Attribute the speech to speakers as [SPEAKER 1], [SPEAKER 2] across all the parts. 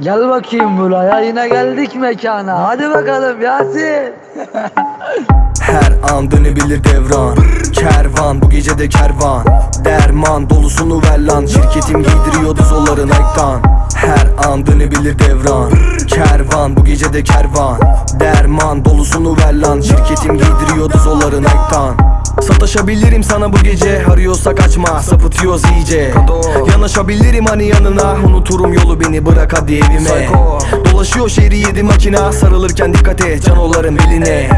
[SPEAKER 1] Gel bakayım buraya yine geldik mekana. Hadi bakalım Yasin.
[SPEAKER 2] Her an dönebilir devran. Kervan bu gece de kervan. Derman dolusunu ver lan. Şirketim giydiriyordu zolların ektan Her an dönebilir devran. Kervan bu gece de kervan. Derman dolusunu ver lan. Şirketim giydiriyordu zolların ektan Sataşabilirim sana bu gece. Arıyorsak açma sapıtıyoruz iyice. Yanaşabilirim hani yanına. Unuturum yolu beni bırak hadi evime. Dolaşıyor şehri yedi makina Sarılırken dikkat et canoların beline.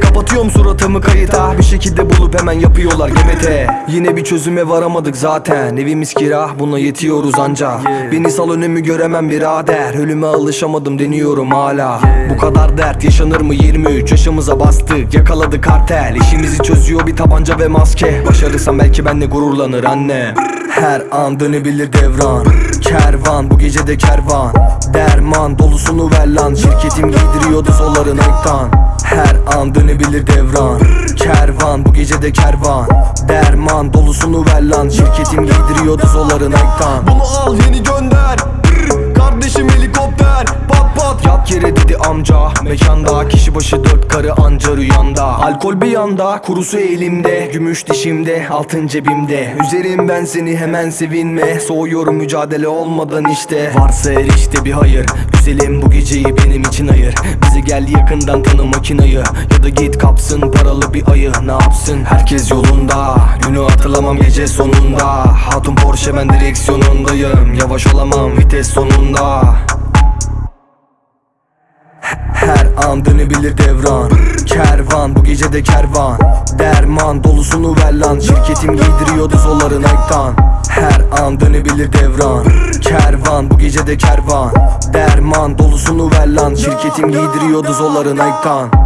[SPEAKER 2] Kapatıyorum suratımı kayıta. Bir şekilde bulup hemen yapıyorlar GBT Yine bir çözüme varamadık zaten. Evimiz kira buna yetiyoruz anca. Beni sal önümü göremem birader. Ölüme alışamadım deniyorum hala. Bu kadar dert yaşanır mı? 23 yaşımıza bastık. Yakaladı kartel. İşimizi çözüyor bir tabanca ve maske. Başarırsam belki benle gururlanır anne. Her an dönebilir devran. Kervan bu gece de kervan. Derman dolusunu ver lan. Şirketim giydiriyordu zolların ektan Her an dönebilir devran. Kervan bu gece de kervan. Derman dolusunu ver lan. Şirketim giydiriyordu zolların ektan Bunu al yeni gönder amca. Mekanda kişi başı dört karı anca rüyanda. Alkol bir yanda kurusu elimde. Gümüş dişimde altın cebimde. Üzerim ben seni hemen sevinme. Soğuyorum mücadele olmadan işte. Varsa her işte bir hayır. Güzelim bu geceyi benim için ayır. Bizi gel yakından tanı makinayı. Ya da git kapsın paralı bir ayı. Ne yapsın? Herkes yolunda. Günü hatırlamam gece sonunda. Hatun Porsche ben direksiyonundayım. Yavaş olamam vites sonunda an dönebilir devran. Kervan bu gece de kervan. Derman dolusunu ver lan. Şirketim giydiriyordu zolların ektan Her an dönebilir devran. Kervan bu gece de kervan. Derman dolusunu ver lan. Şirketim giydiriyordu zolların ektan